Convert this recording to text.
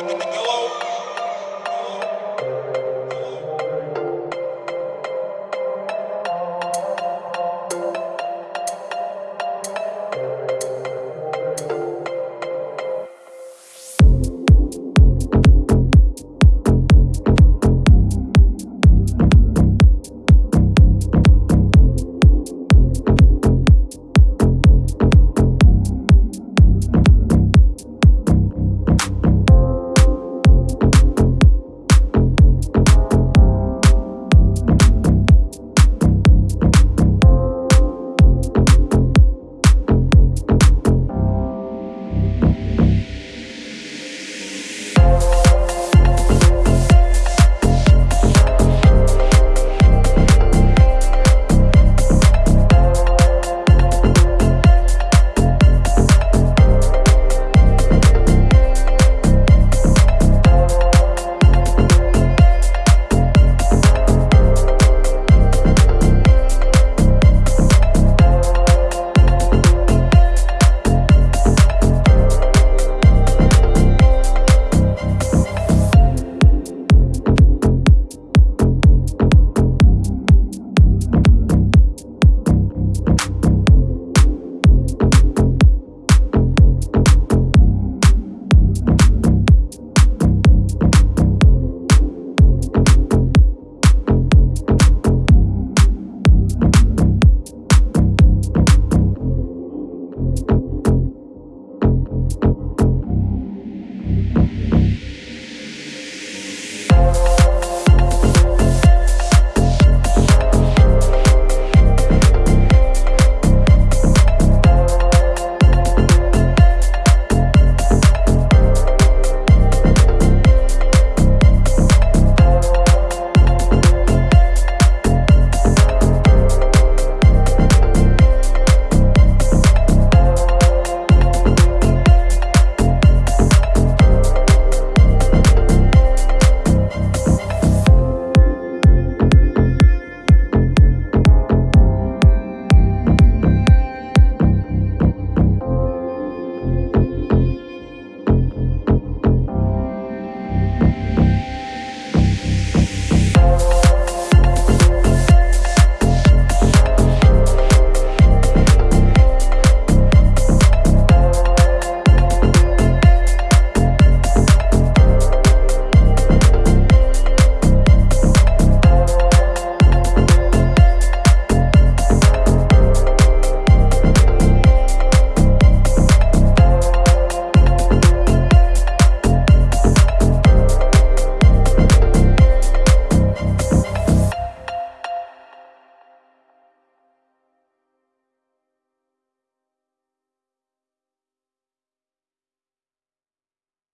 No.